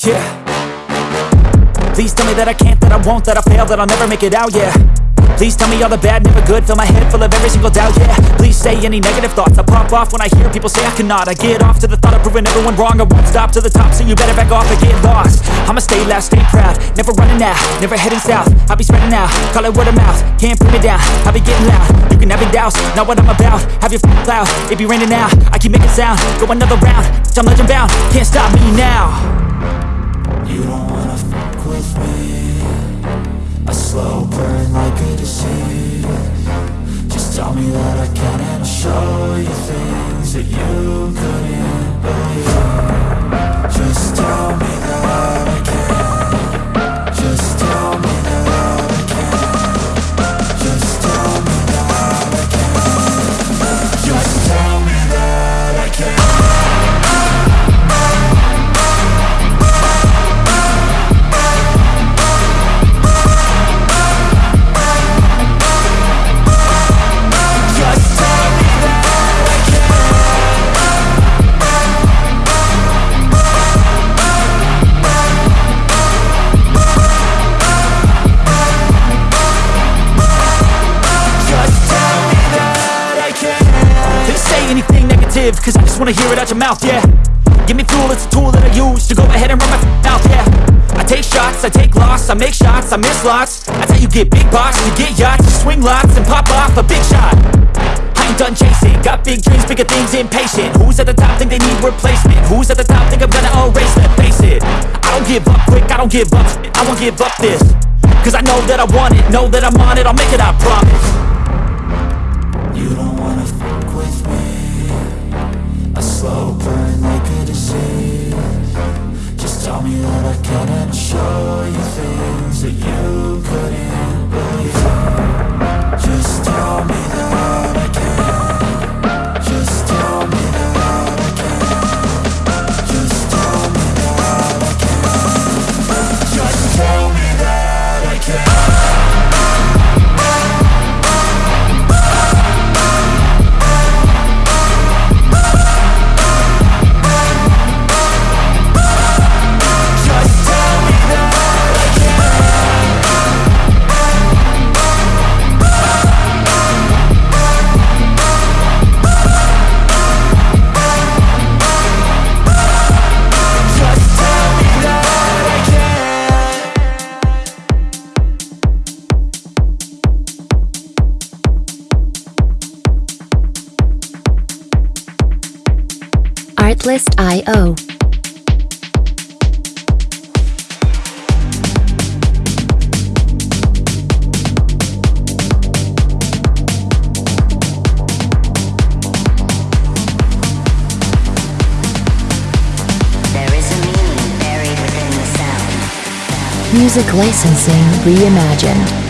Yeah. Please tell me that I can't, that I won't, that I fail, that I'll never make it out, yeah. Please tell me all the bad, never good Fill my head full of every single doubt, yeah. Please say any negative thoughts I pop off when I hear people say I cannot. I get off to the thought of proving everyone wrong I won't stop to the top, so you better back off and get lost. I'ma stay loud, stay proud Never running out, never heading south. I'll be spreading out, call it word of mouth Can't put me down, I'll be getting loud. You can have your doubts, not what I'm about Have your f***ing cloud, it be raining now I keep making sound, go another round I'm legend bound, can't stop me now You don't wanna fuck with me. A slow burn wanna hear it out your mouth, yeah. Give me fuel, it's a tool that I use to go ahead and run my mouth, yeah. I take shots, I take loss, I make shots, I miss lots. That's how you get big box, you get yachts, you swing lots and pop off a big shot. I ain't done chasing, got big dreams, bigger things, impatient Who's at the top think they need replacement? Who's at the top think I'm gonna erase them? Face it, I don't give up quick, I don't give up I won't give up this Cause I know that I want it, know that I'm on it, I'll make it, I promise. You don't wanna that you Artlist.io. There is a meaning buried within the sound. Music licensing reimagined.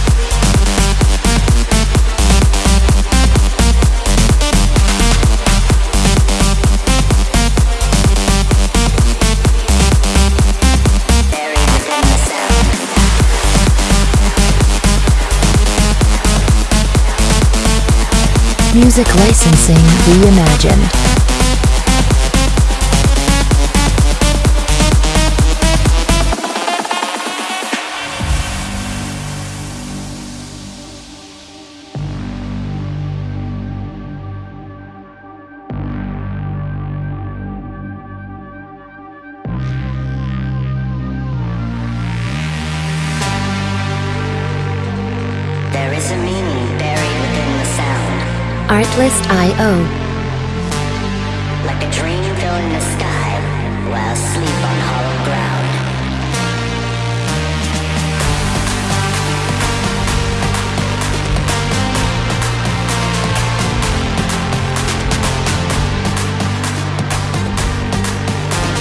Music licensing reimagined. Artlist.io. Like a dream in the sky while on hollow ground.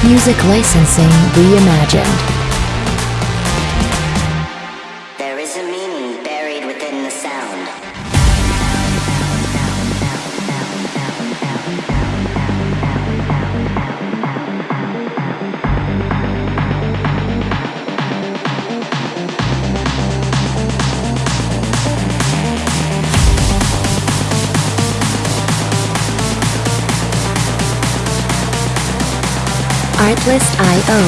Music licensing reimagined. There is a meaning buried within the sound. Artlist.io.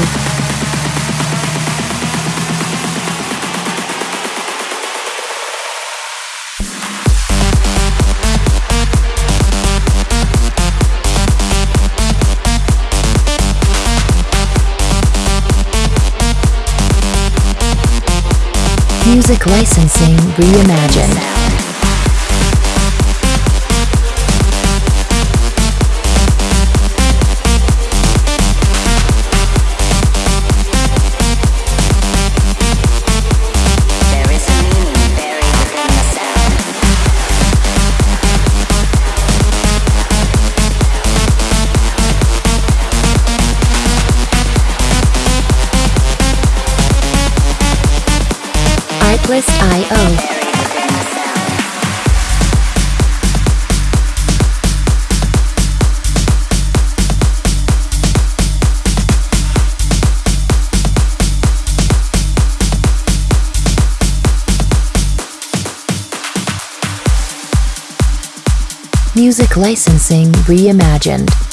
Music licensing reimagined. Music licensing reimagined.